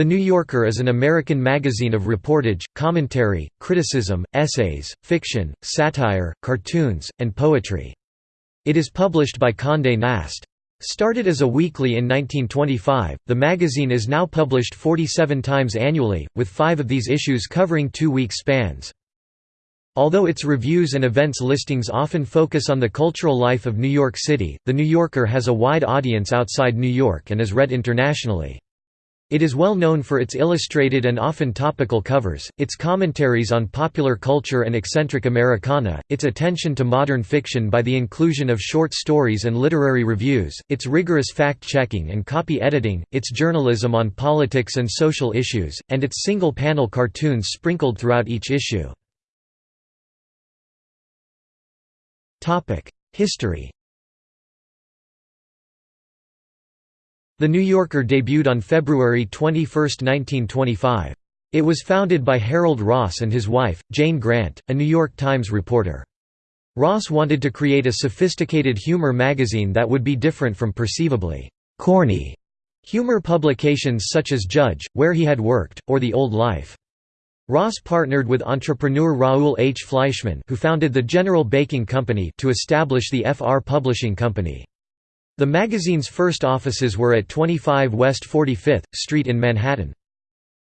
The New Yorker is an American magazine of reportage, commentary, criticism, essays, fiction, satire, cartoons, and poetry. It is published by Condé Nast. Started as a weekly in 1925, the magazine is now published 47 times annually, with five of these issues covering two-week spans. Although its reviews and events listings often focus on the cultural life of New York City, The New Yorker has a wide audience outside New York and is read internationally. It is well known for its illustrated and often topical covers, its commentaries on popular culture and eccentric Americana, its attention to modern fiction by the inclusion of short stories and literary reviews, its rigorous fact-checking and copy editing, its journalism on politics and social issues, and its single-panel cartoons sprinkled throughout each issue. History The New Yorker debuted on February 21, 1925. It was founded by Harold Ross and his wife, Jane Grant, a New York Times reporter. Ross wanted to create a sophisticated humor magazine that would be different from perceivably «corny» humor publications such as Judge, where he had worked, or The Old Life. Ross partnered with entrepreneur Raoul H. Fleischmann who founded the General Baking Company to establish the FR Publishing Company. The magazine's first offices were at 25 West 45th Street in Manhattan.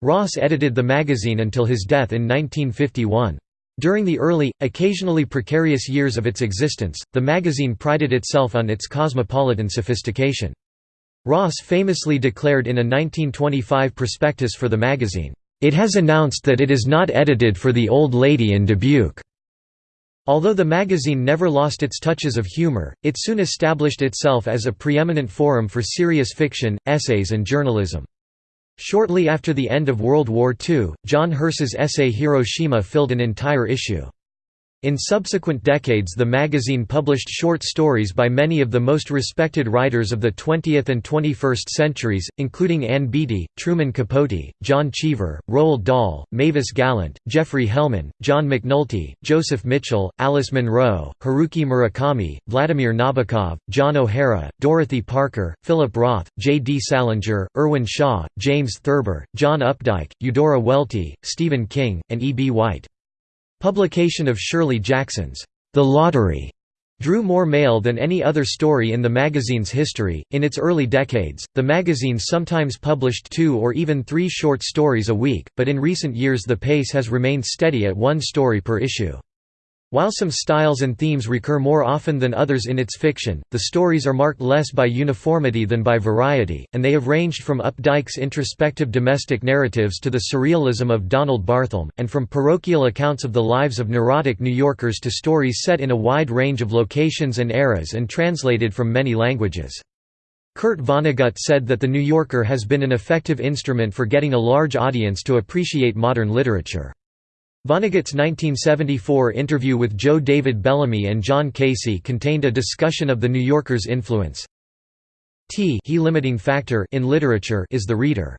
Ross edited the magazine until his death in 1951. During the early, occasionally precarious years of its existence, the magazine prided itself on its cosmopolitan sophistication. Ross famously declared in a 1925 prospectus for the magazine, it has announced that it is not edited for the old lady in Dubuque. Although the magazine never lost its touches of humor, it soon established itself as a preeminent forum for serious fiction, essays and journalism. Shortly after the end of World War II, John Hersey's essay Hiroshima filled an entire issue. In subsequent decades the magazine published short stories by many of the most respected writers of the 20th and 21st centuries, including Ann Beattie, Truman Capote, John Cheever, Roald Dahl, Mavis Gallant, Geoffrey Hellman, John McNulty, Joseph Mitchell, Alice Munro, Haruki Murakami, Vladimir Nabokov, John O'Hara, Dorothy Parker, Philip Roth, J. D. Salinger, Irwin Shaw, James Thurber, John Updike, Eudora Welty, Stephen King, and E. B. White. Publication of Shirley Jackson's The Lottery drew more mail than any other story in the magazine's history. In its early decades, the magazine sometimes published two or even three short stories a week, but in recent years the pace has remained steady at one story per issue. While some styles and themes recur more often than others in its fiction, the stories are marked less by uniformity than by variety, and they have ranged from Updike's introspective domestic narratives to the surrealism of Donald Barthelme, and from parochial accounts of the lives of neurotic New Yorkers to stories set in a wide range of locations and eras and translated from many languages. Kurt Vonnegut said that The New Yorker has been an effective instrument for getting a large audience to appreciate modern literature. Vonnegut's 1974 interview with Joe David Bellamy and John Casey contained a discussion of The New Yorker's influence. T he limiting factor in literature is the reader.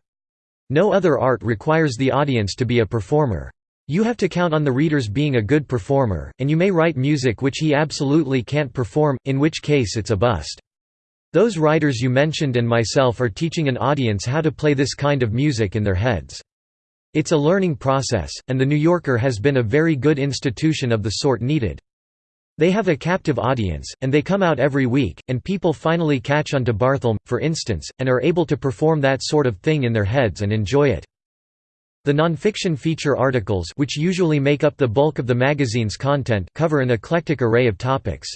No other art requires the audience to be a performer. You have to count on the readers being a good performer, and you may write music which he absolutely can't perform, in which case it's a bust. Those writers you mentioned and myself are teaching an audience how to play this kind of music in their heads. It's a learning process, and The New Yorker has been a very good institution of the sort needed. They have a captive audience, and they come out every week, and people finally catch on to Barthelme, for instance, and are able to perform that sort of thing in their heads and enjoy it. The nonfiction feature articles which usually make up the bulk of the magazine's content cover an eclectic array of topics.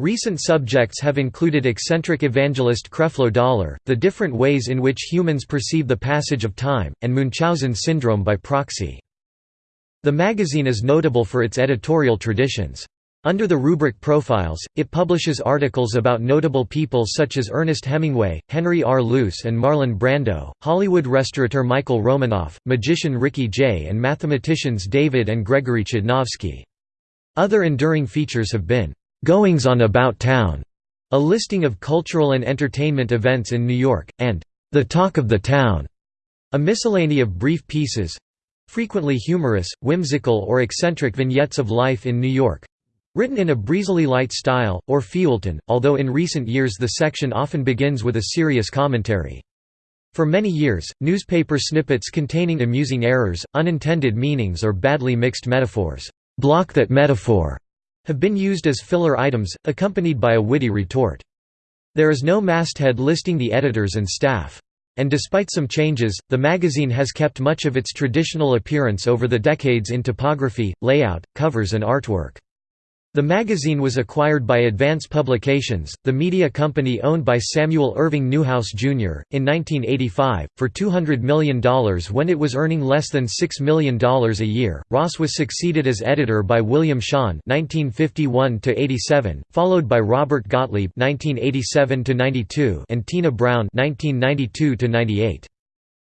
Recent subjects have included eccentric evangelist Creflo Dollar, the different ways in which humans perceive the passage of time, and Munchausen syndrome by proxy. The magazine is notable for its editorial traditions. Under the rubric Profiles, it publishes articles about notable people such as Ernest Hemingway, Henry R. Luce and Marlon Brando, Hollywood restaurateur Michael Romanoff, magician Ricky Jay and mathematicians David and Gregory Chudnovsky. Other enduring features have been Goings on About Town, a listing of cultural and entertainment events in New York, and The Talk of the Town, a miscellany of brief pieces frequently humorous, whimsical, or eccentric vignettes of life in New York written in a breezily light style, or feuilleton, although in recent years the section often begins with a serious commentary. For many years, newspaper snippets containing amusing errors, unintended meanings or badly mixed metaphors block that metaphor have been used as filler items, accompanied by a witty retort. There is no masthead listing the editors and staff. And despite some changes, the magazine has kept much of its traditional appearance over the decades in typography, layout, covers and artwork. The magazine was acquired by Advance Publications, the media company owned by Samuel Irving Newhouse, Jr., in 1985, for $200 million when it was earning less than $6 million a year. Ross was succeeded as editor by William Shawn (1951–87), followed by Robert Gottlieb (1987–92) and Tina Brown (1992–98).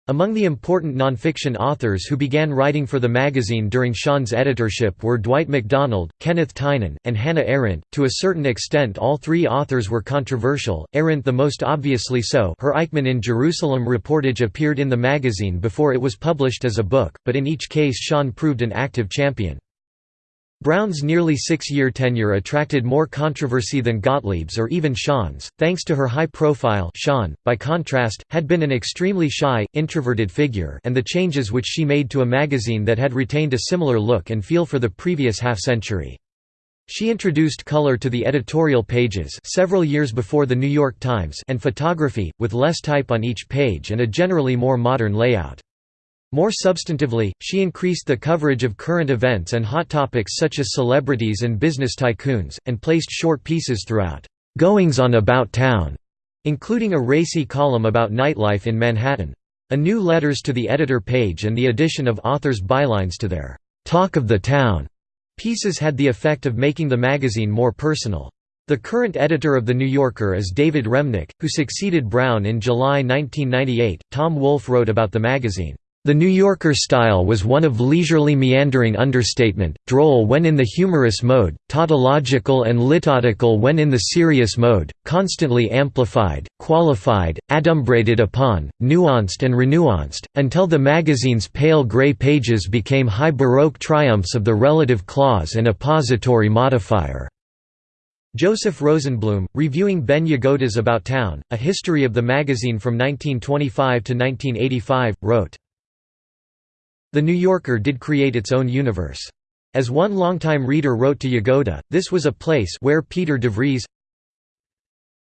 Among the important nonfiction authors who began writing for the magazine during Shawn's editorship were Dwight MacDonald, Kenneth Tynan, and Hannah Arendt. To a certain extent, all three authors were controversial, Arendt the most obviously so. Her Eichmann in Jerusalem reportage appeared in the magazine before it was published as a book, but in each case Shawn proved an active champion. Brown's nearly six-year tenure attracted more controversy than Gottlieb's or even Shawn's, thanks to her high profile Shawn, by contrast, had been an extremely shy, introverted figure and the changes which she made to a magazine that had retained a similar look and feel for the previous half-century. She introduced color to the editorial pages several years before The New York Times and photography, with less type on each page and a generally more modern layout. More substantively, she increased the coverage of current events and hot topics such as celebrities and business tycoons, and placed short pieces throughout, "'Goings on About Town", including a racy column about nightlife in Manhattan. A new letters to the editor page and the addition of authors' bylines to their "'Talk of the Town' pieces had the effect of making the magazine more personal. The current editor of The New Yorker is David Remnick, who succeeded Brown in July 1998. Tom Wolfe wrote about the magazine, the New Yorker style was one of leisurely meandering understatement, droll when in the humorous mode, tautological and litotical when in the serious mode, constantly amplified, qualified, adumbrated upon, nuanced and renuanced, until the magazine's pale gray pages became high Baroque triumphs of the relative clause and appository modifier. Joseph Rosenblum, reviewing Ben Yagoda's About Town, A History of the Magazine from 1925 to 1985, wrote, the New Yorker did create its own universe. As one longtime reader wrote to Yagoda, this was a place where Peter DeVries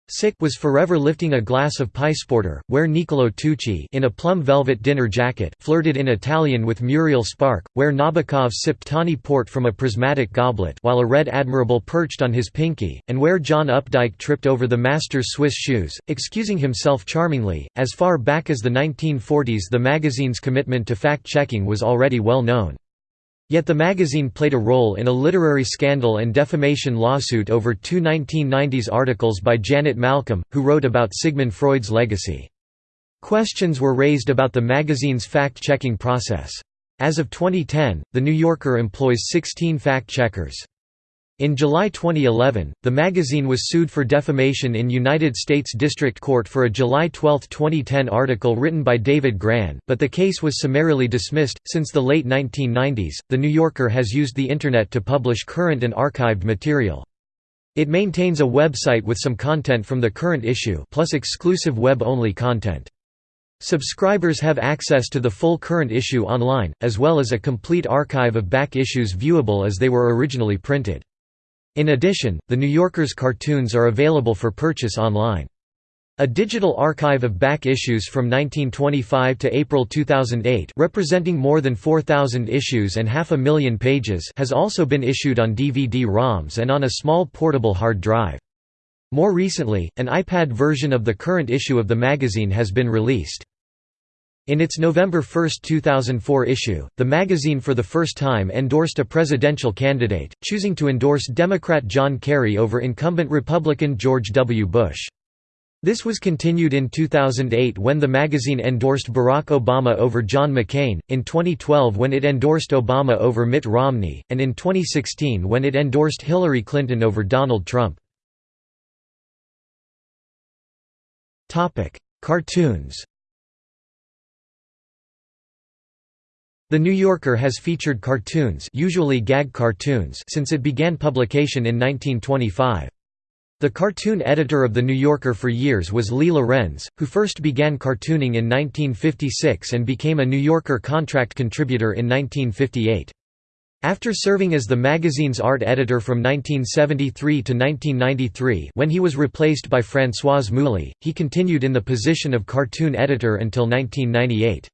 Sick was forever lifting a glass of Piesporter, where Niccolo Tucci in a plum velvet dinner jacket flirted in Italian with Muriel Spark, where Nabokov sipped tawny port from a prismatic goblet while a red admiral perched on his pinky, and where John Updike tripped over the master's Swiss shoes, excusing himself charmingly. As far back as the 1940s the magazine's commitment to fact-checking was already well known. Yet the magazine played a role in a literary scandal and defamation lawsuit over two 1990s articles by Janet Malcolm, who wrote about Sigmund Freud's legacy. Questions were raised about the magazine's fact-checking process. As of 2010, The New Yorker employs 16 fact-checkers. In July 2011, the magazine was sued for defamation in United States District Court for a July 12, 2010 article written by David Grann, but the case was summarily dismissed. Since the late 1990s, The New Yorker has used the Internet to publish current and archived material. It maintains a website with some content from the current issue plus exclusive web-only content. Subscribers have access to the full current issue online, as well as a complete archive of back issues viewable as they were originally printed. In addition, The New Yorker's cartoons are available for purchase online. A digital archive of back issues from 1925 to April 2008 representing more than 4,000 issues and half a million pages has also been issued on DVD-ROMs and on a small portable hard drive. More recently, an iPad version of the current issue of the magazine has been released. In its November 1, 2004 issue, the magazine for the first time endorsed a presidential candidate, choosing to endorse Democrat John Kerry over incumbent Republican George W. Bush. This was continued in 2008 when the magazine endorsed Barack Obama over John McCain, in 2012 when it endorsed Obama over Mitt Romney, and in 2016 when it endorsed Hillary Clinton over Donald Trump. Cartoons The New Yorker has featured cartoons usually gag cartoons since it began publication in 1925. The cartoon editor of The New Yorker for years was Lee Lorenz, who first began cartooning in 1956 and became a New Yorker contract contributor in 1958. After serving as the magazine's art editor from 1973 to 1993 when he was replaced by Françoise Mouly, he continued in the position of cartoon editor until 1998.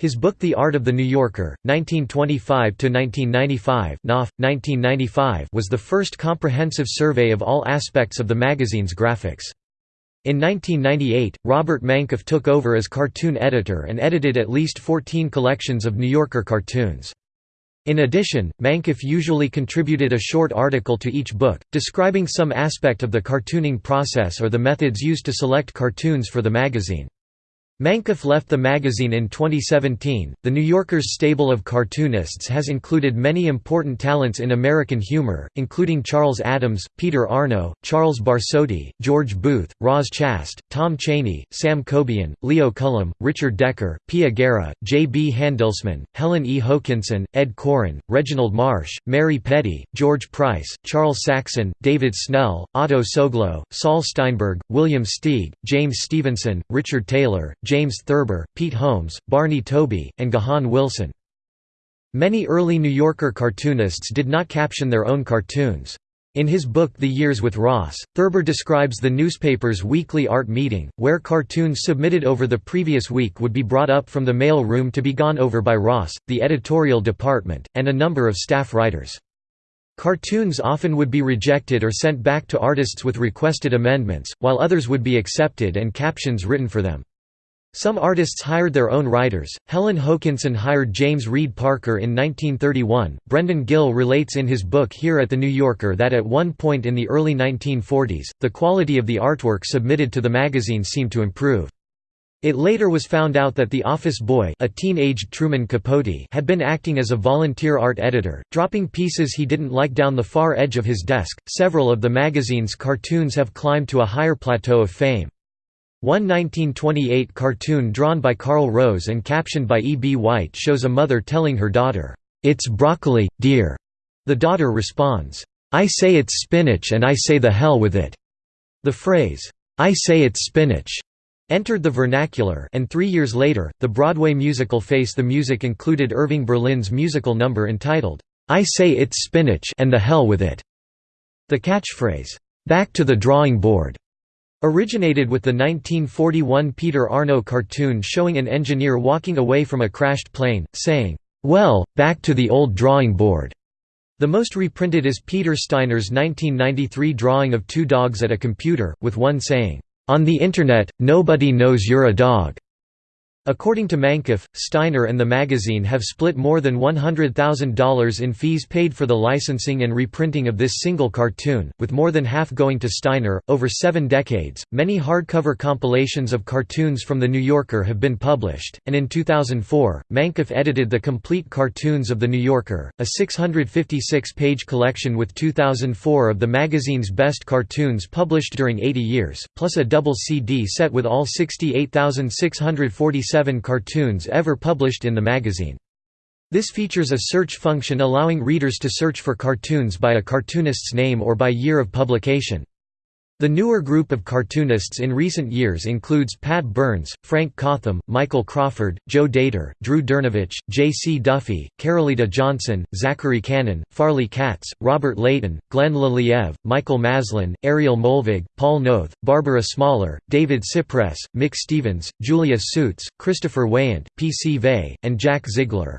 His book The Art of the New Yorker, 1925–1995 1995 was the first comprehensive survey of all aspects of the magazine's graphics. In 1998, Robert Mankoff took over as cartoon editor and edited at least 14 collections of New Yorker cartoons. In addition, Mankoff usually contributed a short article to each book, describing some aspect of the cartooning process or the methods used to select cartoons for the magazine. Mankoff left the magazine in 2017. The New Yorker's stable of cartoonists has included many important talents in American humor, including Charles Addams, Peter Arno, Charles Barsotti, George Booth, Roz Chast, Tom Cheney, Sam Cobean, Leo Cullum, Richard Decker, Pia Guerra, J. B. Handelsman, Helen E. Hokinson, Ed Koren, Reginald Marsh, Mary Petty, George Price, Charles Saxon, David Snell, Otto Soglow, Saul Steinberg, William Steig, James Stevenson, Richard Taylor, James Thurber, Pete Holmes, Barney Tobey, and Gahan Wilson. Many early New Yorker cartoonists did not caption their own cartoons. In his book The Years with Ross, Thurber describes the newspaper's weekly art meeting, where cartoons submitted over the previous week would be brought up from the mail room to be gone over by Ross, the editorial department, and a number of staff writers. Cartoons often would be rejected or sent back to artists with requested amendments, while others would be accepted and captions written for them. Some artists hired their own writers. Helen Hokinson hired James Reed Parker in 1931. Brendan Gill relates in his book Here at the New Yorker that at one point in the early 1940s, the quality of the artwork submitted to the magazine seemed to improve. It later was found out that the office boy a teen-aged Truman Capote had been acting as a volunteer art editor, dropping pieces he didn't like down the far edge of his desk. Several of the magazine's cartoons have climbed to a higher plateau of fame. One 1928 cartoon drawn by Carl Rose and captioned by E. B. White shows a mother telling her daughter, "'It's broccoli, dear'". The daughter responds, "'I say it's spinach and I say the hell with it'". The phrase, "'I say it's spinach' entered the vernacular and three years later, the Broadway musical Face the Music included Irving Berlin's musical number entitled, "'I Say It's Spinach and the Hell with It'". The catchphrase, "'Back to the drawing board' Originated with the 1941 Peter Arno cartoon showing an engineer walking away from a crashed plane, saying, "'Well, back to the old drawing board'". The most reprinted is Peter Steiner's 1993 drawing of two dogs at a computer, with one saying, "'On the Internet, nobody knows you're a dog'". According to Mankoff, Steiner and the magazine have split more than $100,000 in fees paid for the licensing and reprinting of this single cartoon, with more than half going to Steiner. Over seven decades, many hardcover compilations of cartoons from The New Yorker have been published, and in 2004, Mankoff edited the complete cartoons of The New Yorker, a 656 page collection with 2004 of the magazine's best cartoons published during 80 years, plus a double CD set with all 68,647 seven cartoons ever published in the magazine. This features a search function allowing readers to search for cartoons by a cartoonist's name or by year of publication. The newer group of cartoonists in recent years includes Pat Byrnes, Frank Cotham, Michael Crawford, Joe Dator, Drew Dernavich, J. C. Duffy, Carolita Johnson, Zachary Kanin, Farley Katz, Robert Leighton, Glenn Leliev, Michael Maslin, Ariel Molvig, Paul Noth, Barbara Smaller, David Sipress, Mick Stevens, Julia Suits, Christopher Weyant, P. C. Vey, and Jack Ziegler.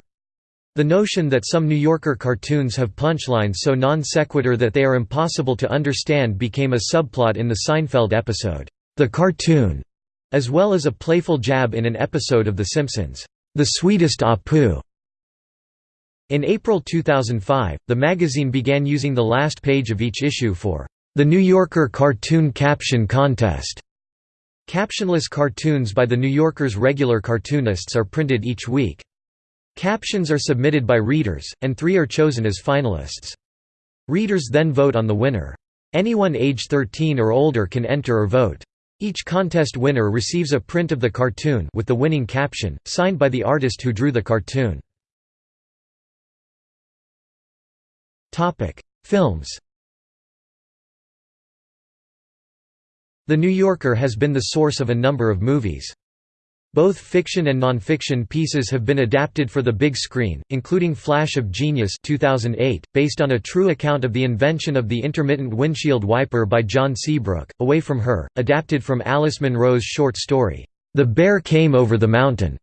The notion that some New Yorker cartoons have punchlines so non sequitur that they are impossible to understand became a subplot in the Seinfeld episode, The Cartoon, as well as a playful jab in an episode of The Simpsons, The Sweetest Apu. In April 2005, the magazine began using the last page of each issue for the New Yorker Cartoon Caption Contest. Captionless cartoons by the New Yorker's regular cartoonists are printed each week. Captions are submitted by readers, and three are chosen as finalists. Readers then vote on the winner. Anyone age 13 or older can enter or vote. Each contest winner receives a print of the cartoon with the winning caption, signed by the artist who drew the cartoon. Films The New Yorker has been the source of a number of movies. Both fiction and nonfiction pieces have been adapted for the big screen, including Flash of Genius 2008, based on a true account of the invention of the intermittent windshield wiper by John Seabrook, Away from Her, adapted from Alice Munro's short story, The Bear Came Over the Mountain,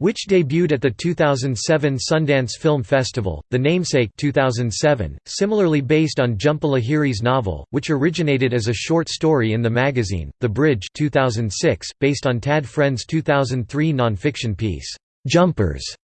which debuted at the 2007 Sundance Film Festival, The Namesake 2007, similarly based on Jhumpa Lahiri's novel, which originated as a short story in the magazine, The Bridge 2006, based on Tad Friend's 2003 nonfiction piece, "'Jumpers'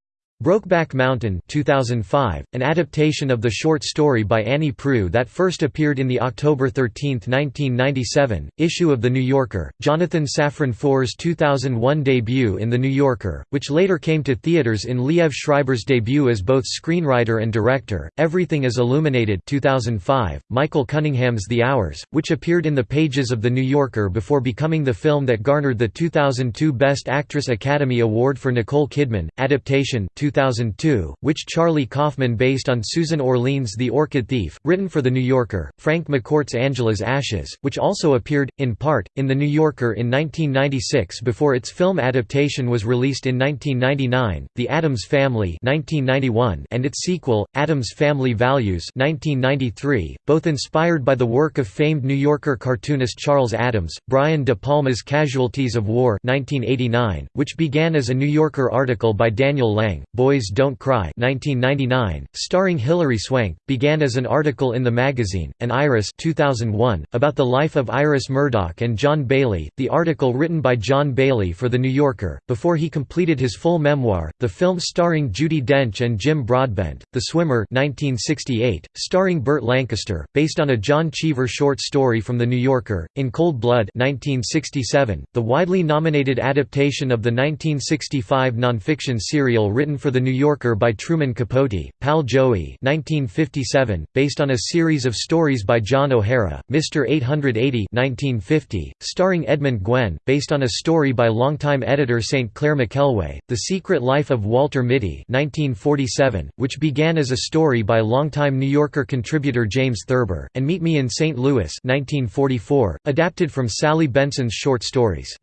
Brokeback Mountain 2005, an adaptation of the short story by Annie Proulx that first appeared in the October 13, 1997, issue of The New Yorker, Jonathan Safran Foer's 2001 debut in The New Yorker, which later came to theaters in Liev Schreiber's debut as both screenwriter and director, Everything is Illuminated 2005, Michael Cunningham's The Hours, which appeared in the pages of The New Yorker before becoming the film that garnered the 2002 Best Actress Academy Award for Nicole Kidman, adaptation 2002, which Charlie Kaufman based on Susan Orlean's The Orchid Thief, written for The New Yorker, Frank McCourt's Angela's Ashes, which also appeared, in part, in The New Yorker in 1996 before its film adaptation was released in 1999, The Addams Family 1991 and its sequel, Addams Family Values 1993, both inspired by the work of famed New Yorker cartoonist Charles Addams, Brian De Palma's Casualties of War 1989, which began as a New Yorker article by Daniel Lang, Boys Don't Cry 1999, starring Hilary Swank, began as an article in the magazine, and Iris 2001, about the life of Iris Murdoch and John Bayley, the article written by John Bayley for The New Yorker, before he completed his full memoir, the film starring Judi Dench and Jim Broadbent, The Swimmer 1968, starring Burt Lancaster, based on a John Cheever short story from The New Yorker, In Cold Blood 1967, the widely nominated adaptation of the 1965 nonfiction serial written for for The New Yorker by Truman Capote, Pal Joey 1957, based on a series of stories by John O'Hara, Mr. 880 1950, starring Edmund Gwenn, based on a story by longtime editor St. Clair McKelway, The Secret Life of Walter Mitty 1947, which began as a story by longtime New Yorker contributor James Thurber, and Meet Me in St. Louis 1944, adapted from Sally Benson's short stories.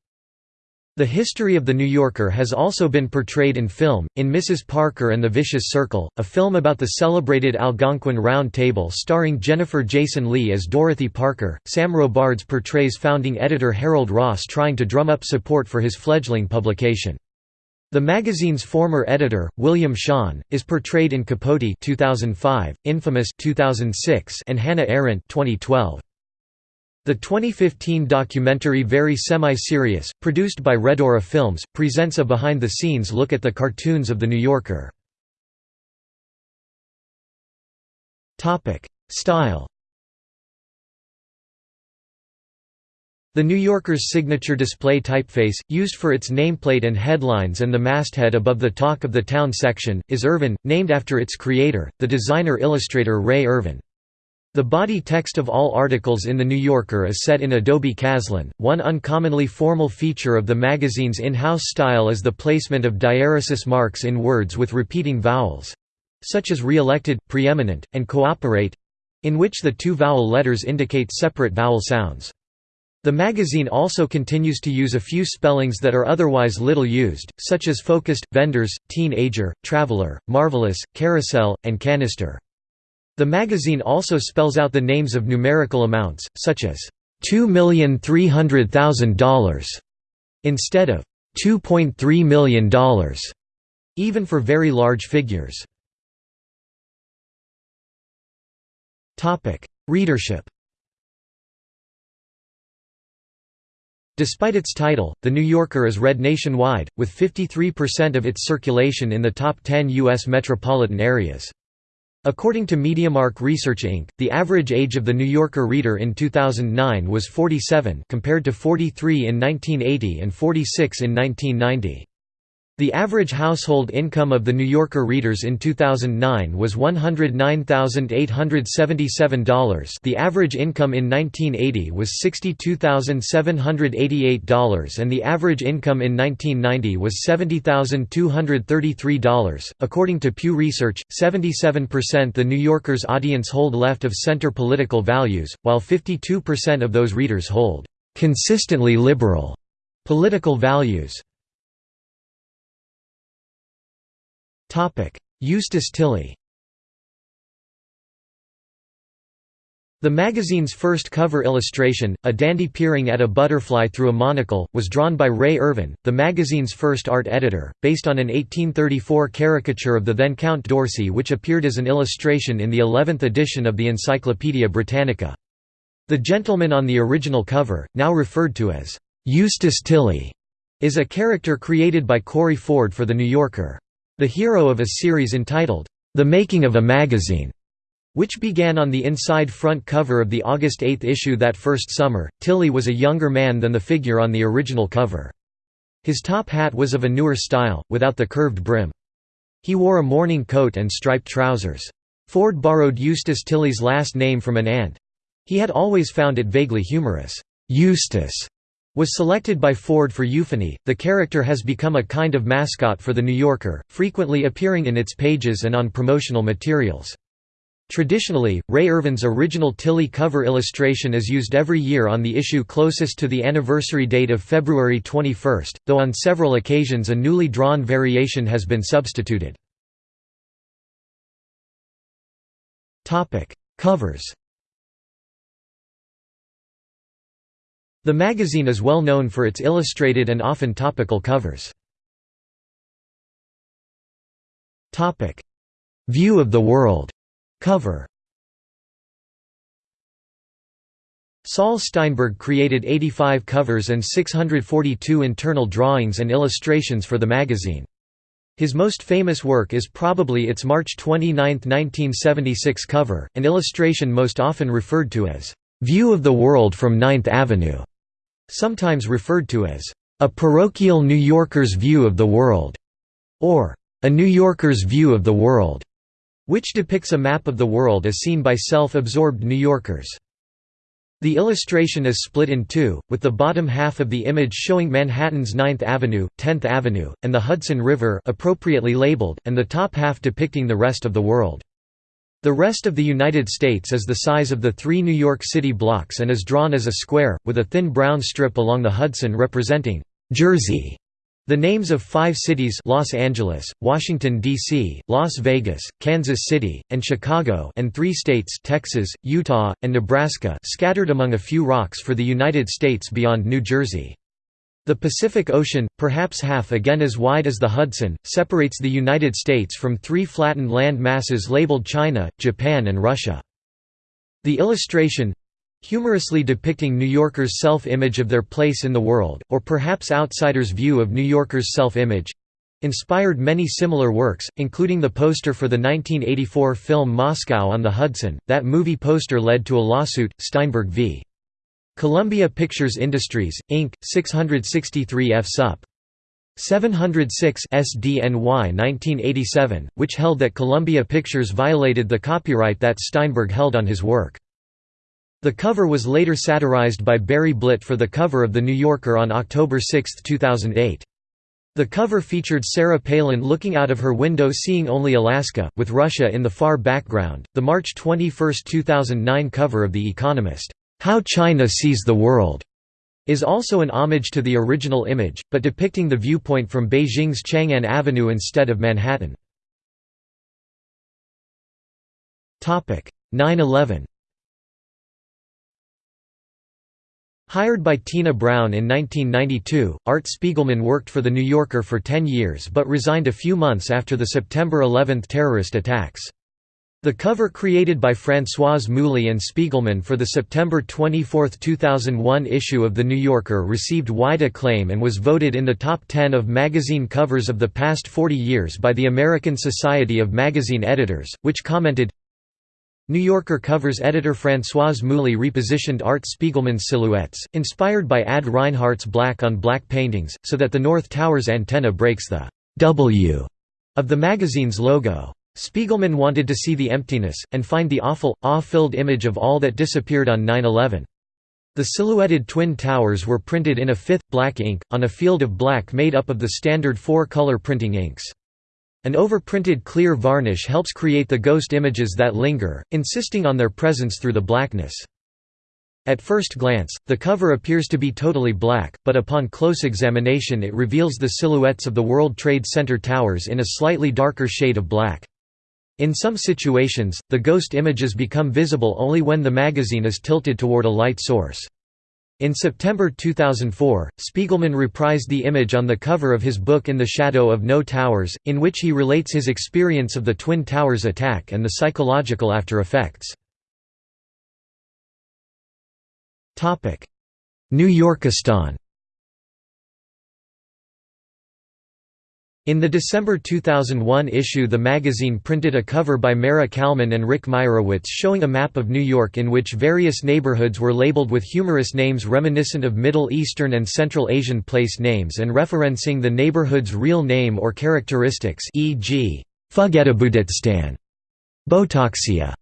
The history of The New Yorker has also been portrayed in film, in Mrs. Parker and the Vicious Circle, a film about the celebrated Algonquin Round Table starring Jennifer Jason Leigh as Dorothy Parker. Sam Robards portrays founding editor Harold Ross trying to drum up support for his fledgling publication. The magazine's former editor, William Shawn, is portrayed in Capote 2005, Infamous 2006, and Hannah Arendt 2012. The 2015 documentary Very Semi-Serious, produced by Redora Films, presents a behind-the-scenes look at the cartoons of The New Yorker. Style The New Yorker's signature display typeface, used for its nameplate and headlines and the masthead above the Talk of the Town section, is Irvin, named after its creator, the designer-illustrator Rea Irvin. The body text of all articles in The New Yorker is set in Adobe Caslon. One uncommonly formal feature of the magazine's in-house style is the placement of diaeresis marks in words with repeating vowels such as re-elected, preeminent, and cooperate in which the two vowel letters indicate separate vowel sounds. The magazine also continues to use a few spellings that are otherwise little used, such as focused, vendors, teenager, traveler, marvelous, carousel, and canister. The magazine also spells out the names of numerical amounts, such as $2,300,000 instead of $2.3 million, even for very large figures. Readership Despite its title, The New Yorker is read nationwide, with 53% of its circulation in the top 10 U.S. metropolitan areas. According to MediaMark Research Inc., the average age of the New Yorker reader in 2009 was 47 compared to 43 in 1980 and 46 in 1990. The average household income of the New Yorker readers in 2009 was $109,877 the average income in 1980 was $62,788 and the average income in 1990 was $70,233. According to Pew Research, 77% the New Yorker's audience hold left-of-center political values, while 52% of those readers hold consistently liberal political values. Eustace Tilley The magazine's first cover illustration, a dandy peering at a butterfly through a monocle, was drawn by Rea Irvin, the magazine's first art editor, based on an 1834 caricature of the then Count d'Orsay which appeared as an illustration in the 11th edition of the Encyclopaedia Britannica. The gentleman on the original cover, now referred to as Eustace Tilley, is a character created by Corey Ford for The New Yorker. The hero of a series entitled, The Making of a Magazine which began on the inside front cover of the August 8 issue that first summer. Tilley was a younger man than the figure on the original cover. His top hat was of a newer style, without the curved brim. He wore a morning coat and striped trousers. Ford borrowed Eustace Tilley's last name from an aunt. He had always found it vaguely humorous. Eustace was selected by Ford for euphony. The character has become a kind of mascot for The New Yorker, frequently appearing in its pages and on promotional materials. Traditionally, Rea Irvin's original Tilley cover illustration is used every year on the issue closest to the anniversary date of February 21, though on several occasions a newly drawn variation has been substituted. Covers The magazine is well known for its illustrated and often topical covers. View of the world Cover Saul Steinberg created 85 covers and 642 internal drawings and illustrations for the magazine. His most famous work is probably its March 29, 1976 cover, an illustration most often referred to as, "'View of the World from Ninth Avenue", sometimes referred to as, "'A Parochial New Yorker's View of the World", or "'A New Yorker's View of the World' which depicts a map of the world as seen by self-absorbed New Yorkers. The illustration is split in two, with the bottom half of the image showing Manhattan's 9th Avenue, 10th Avenue, and the Hudson River appropriately labeled, and the top half depicting the rest of the world. The rest of the United States is the size of the three New York City blocks and is drawn as a square, with a thin brown strip along the Hudson representing Jersey. The names of five cities Los Angeles, Washington, D.C., Las Vegas, Kansas City, and Chicago and three states Texas, Utah, and Nebraska scattered among a few rocks for the United States beyond New Jersey. The Pacific Ocean, perhaps half again as wide as the Hudson, separates the United States from three flattened land masses labeled China, Japan and Russia. The illustration, humorously depicting New Yorkers' self-image of their place in the world, or perhaps outsiders' view of New Yorkers' self-image, inspired many similar works, including the poster for the 1984 film Moscow on the Hudson. That movie poster led to a lawsuit, Steinberg v. Columbia Pictures Industries, Inc., 663 F. Sup. 706 SDNY 1987, which held that Columbia Pictures violated the copyright that Steinberg held on his work. The cover was later satirized by Barry Blitt for the cover of The New Yorker on October 6, 2008. The cover featured Sarah Palin looking out of her window seeing only Alaska, with Russia in the far background. The March 21, 2009 cover of The Economist, How China Sees the World, is also an homage to the original image, but depicting the viewpoint from Beijing's Chang'an Avenue instead of Manhattan. 9-11 Hired by Tina Brown in 1992, Art Spiegelman worked for The New Yorker for 10 years but resigned a few months after the September 11 terrorist attacks. The cover created by Françoise Mouly and Spiegelman for the September 24, 2001 issue of The New Yorker received wide acclaim and was voted in the top 10 of magazine covers of the past 40 years by the American Society of Magazine Editors, which commented, New Yorker covers editor Françoise Mouly repositioned Art Spiegelman's silhouettes, inspired by Ad Reinhardt's black-on-black paintings, so that the North Tower's antenna breaks the W of the magazine's logo. Spiegelman wanted to see the emptiness, and find the awful, awe-filled image of all that disappeared on 9-11. The silhouetted twin towers were printed in a fifth, black ink, on a field of black made up of the standard four-color printing inks. An overprinted clear varnish helps create the ghost images that linger, insisting on their presence through the blackness. At first glance, the cover appears to be totally black, but upon close examination it reveals the silhouettes of the World Trade Center towers in a slightly darker shade of black. In some situations, the ghost images become visible only when the magazine is tilted toward a light source. In September 2004, Spiegelman reprised the image on the cover of his book In the Shadow of No Towers, in which he relates his experience of the Twin Towers attack and the psychological after effects. New Yorkistan In the December 2001 issue the magazine printed a cover by Maira Kalman and Rick Meyerowitz showing a map of New York in which various neighborhoods were labeled with humorous names reminiscent of Middle Eastern and Central Asian place names and referencing the neighborhood's real name or characteristics e.g. Botoxia,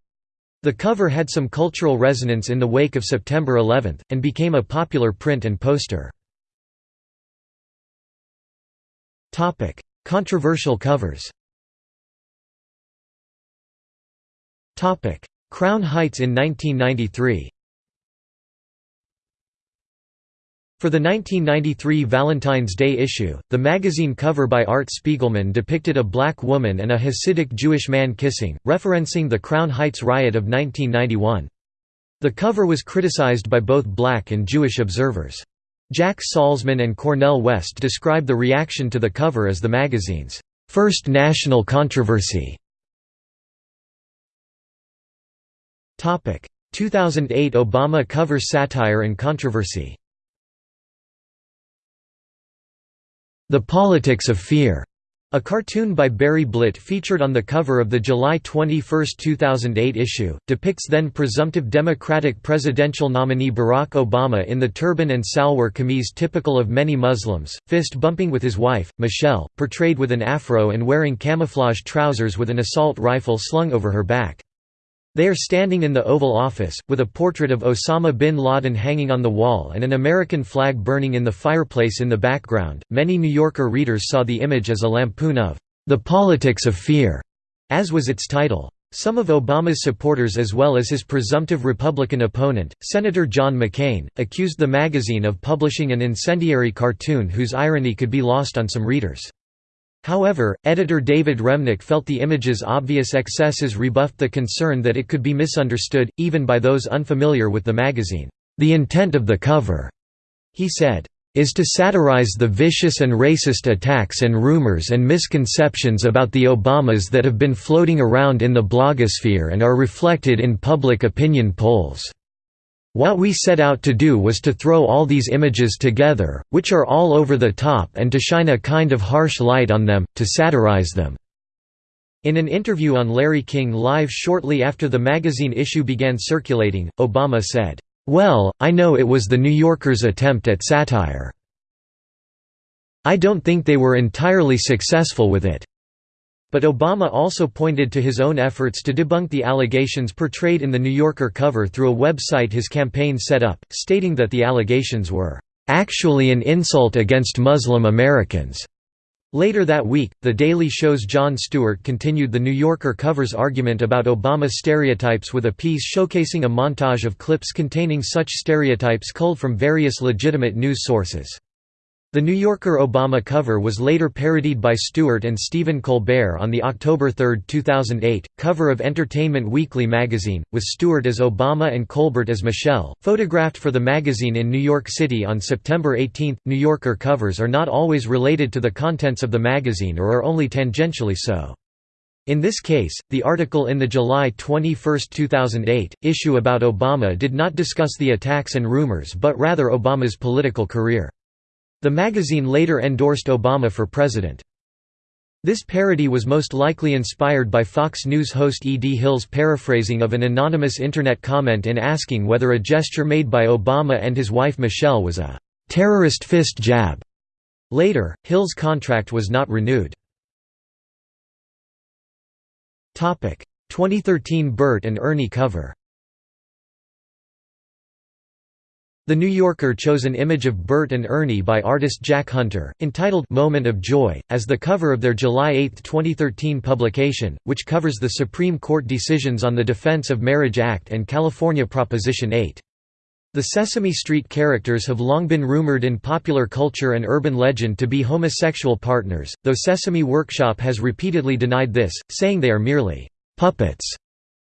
the cover had some cultural resonance in the wake of September 11, and became a popular print and poster. Controversial covers Crown Heights in 1993 For the 1993 Valentine's Day issue, the magazine cover by Art Spiegelman depicted a black woman and a Hasidic Jewish man kissing, referencing the Crown Heights riot of 1991. The cover was criticized by both black and Jewish observers. Jack Salzman and Cornel West describe the reaction to the cover as the magazine's first national controversy. 2008 Obama cover satire and controversy. The Politics of Fear, a cartoon by Barry Blitt featured on the cover of the July 21, 2008 issue, depicts then presumptive Democratic presidential nominee Barack Obama in the turban and salwar kameez typical of many Muslims, fist-bumping with his wife, Michelle, portrayed with an afro and wearing camouflage trousers with an assault rifle slung over her back. They are standing in the Oval Office, with a portrait of Osama bin Laden hanging on the wall and an American flag burning in the fireplace in the background. Many New Yorker readers saw the image as a lampoon of the politics of fear, as was its title. Some of Obama's supporters as well as his presumptive Republican opponent, Senator John McCain, accused the magazine of publishing an incendiary cartoon whose irony could be lost on some readers. However, editor David Remnick felt the image's obvious excesses rebuffed the concern that it could be misunderstood, even by those unfamiliar with the magazine. The intent of the cover, he said, is to satirize the vicious and racist attacks and rumors and misconceptions about the Obamas that have been floating around in the blogosphere and are reflected in public opinion polls. What we set out to do was to throw all these images together, which are all over the top and to shine a kind of harsh light on them, to satirize them." In an interview on Larry King Live shortly after the magazine issue began circulating, Obama said, "'Well, I know it was the New Yorker's attempt at satire. I don't think they were entirely successful with it. But Obama also pointed to his own efforts to debunk the allegations portrayed in the New Yorker cover through a website his campaign set up, stating that the allegations were, "...actually an insult against Muslim Americans." Later that week, The Daily Show's Jon Stewart continued the New Yorker cover's argument about Obama stereotypes with a piece showcasing a montage of clips containing such stereotypes culled from various legitimate news sources. The New Yorker Obama cover was later parodied by Stewart and Stephen Colbert on the October 3, 2008, cover of Entertainment Weekly magazine, with Stewart as Obama and Colbert as Michelle, photographed for the magazine in New York City on September 18. New Yorker covers are not always related to the contents of the magazine or are only tangentially so. In this case, the article in the July 21, 2008, issue about Obama did not discuss the attacks and rumors but rather Obama's political career. The magazine later endorsed Obama for president. This parody was most likely inspired by Fox News host E. D. Hill's paraphrasing of an anonymous Internet comment in asking whether a gesture made by Obama and his wife Michelle was a «terrorist fist jab». Later, Hill's contract was not renewed. 2013 Bert and Ernie cover The New Yorker chose an image of Bert and Ernie by artist Jack Hunter, entitled Moment of Joy, as the cover of their July 8, 2013 publication, which covers the Supreme Court decisions on the Defense of Marriage Act and California Proposition 8. The Sesame Street characters have long been rumored in popular culture and urban legend to be homosexual partners, though Sesame Workshop has repeatedly denied this, saying they are merely «puppets»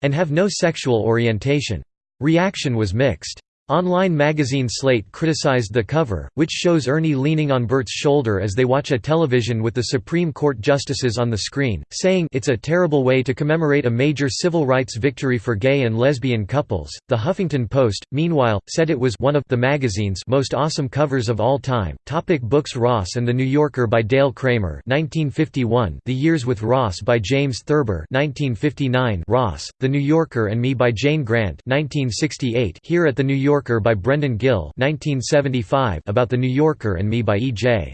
and have no sexual orientation. Reaction was mixed. Online magazine Slate criticized the cover, which shows Ernie leaning on Bert's shoulder as they watch a television with the Supreme Court justices on the screen, saying it's a terrible way to commemorate a major civil rights victory for gay and lesbian couples. The Huffington Post, meanwhile, said it was one of the magazine's most awesome covers of all time. Topic books Ross and the New Yorker by Dale Kramer 1951, The Years with Ross by James Thurber 1959, Ross, The New Yorker and Me by Jane Grant 1968, Here at the New York Yorker by Brendan Gill 1975 about the New Yorker and Me by E.J.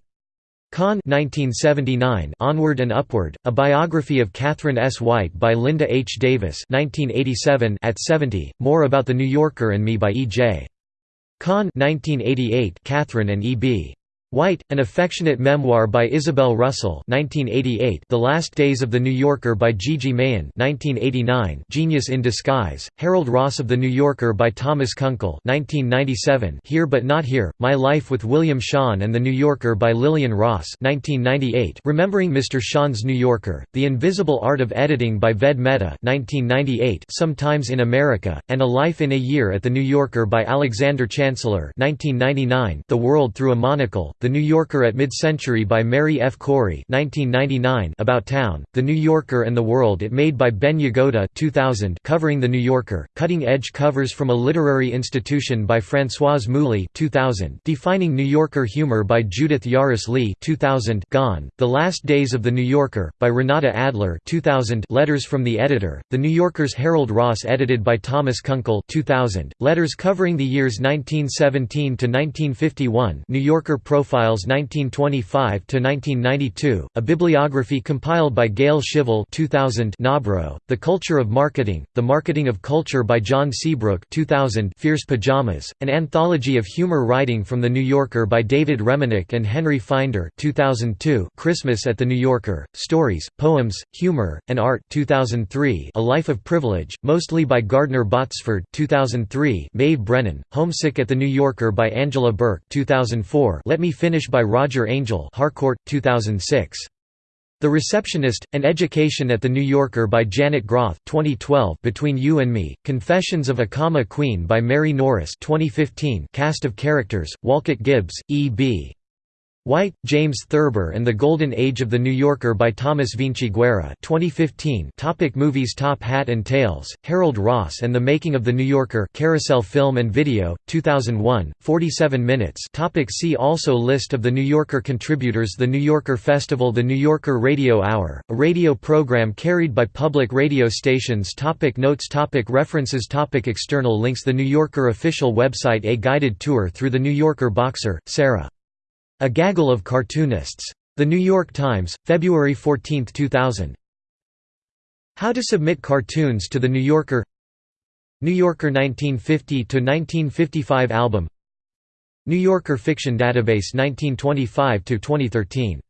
Kahn 1979 Onward and Upward, a biography of Katharine S. White by Linda H. Davis 1987 At 70, More about the New Yorker and Me by E.J. Kahn 1988 Catherine and E.B. White, An Affectionate Memoir by Isabel Russell 1988, The Last Days of the New Yorker by Gigi Mahon 1989, Genius in Disguise, Harold Ross of The New Yorker by Thomas Kunkel 1997, Here But Not Here, My Life with William Shawn and The New Yorker by Lillian Ross 1998, Remembering Mr. Shawn's New Yorker, The Invisible Art of Editing by Ved Mehta 1998, Sometimes in America, and A Life in a Year at The New Yorker by Alexander Chancellor 1999, The World Through a Monocle, the New Yorker at Mid-Century by Mary F. Corey 1999 About Town, The New Yorker and the World It Made by Ben Yagoda 2000 covering The New Yorker, Cutting-Edge Covers from a Literary Institution by Françoise Mouly 2000 Defining New Yorker Humor by Judith Yaross Lee 2000 Gone, The Last Days of the New Yorker, by Renata Adler 2000 Letters from the Editor, The New Yorker's Harold Ross edited by Thomas Kunkel 2000, Letters covering the years 1917 to 1951 New Yorker Profile Profiles 1925–1992, a bibliography compiled by Gail Shivel 2000 Nobrow, The Culture of Marketing, The Marketing of Culture by John Seabrook 2000 Fierce Pajamas, an anthology of humor writing from The New Yorker by David Remnick and Henry Finder 2002 Christmas at The New Yorker, Stories, Poems, Humor, and Art 2003 A Life of Privilege, mostly by Gardner Botsford 2003 Maeve Brennan, Homesick at The New Yorker by Angela Bourke 2004 Let Me Finish by Roger Angell Harcourt, 2006. The Receptionist, An Education at the New Yorker by Janet Groth 2012 Between You and Me, Confessions of a Comma Queen by Mary Norris 2015 Cast of Characters, Wolcott Gibbs, E.B. White, James Thurber and the Golden Age of the New Yorker by Thomas Vinciguerra 2015 Topic Movies Top Hat and Tails, Harold Ross and the Making of the New Yorker Carousel Film and Video, 2001, 47 minutes. Topic See also List of the New Yorker contributors The New Yorker Festival The New Yorker Radio Hour, a radio program carried by public radio stations. Topic Notes topic References topic External links. The New Yorker official website A guided tour through the New Yorker Boxer, Sarah a Gaggle of Cartoonists. The New York Times, February 14, 2000. How to submit cartoons to The New Yorker New Yorker 1950–1955 album New Yorker Fiction Database 1925–2013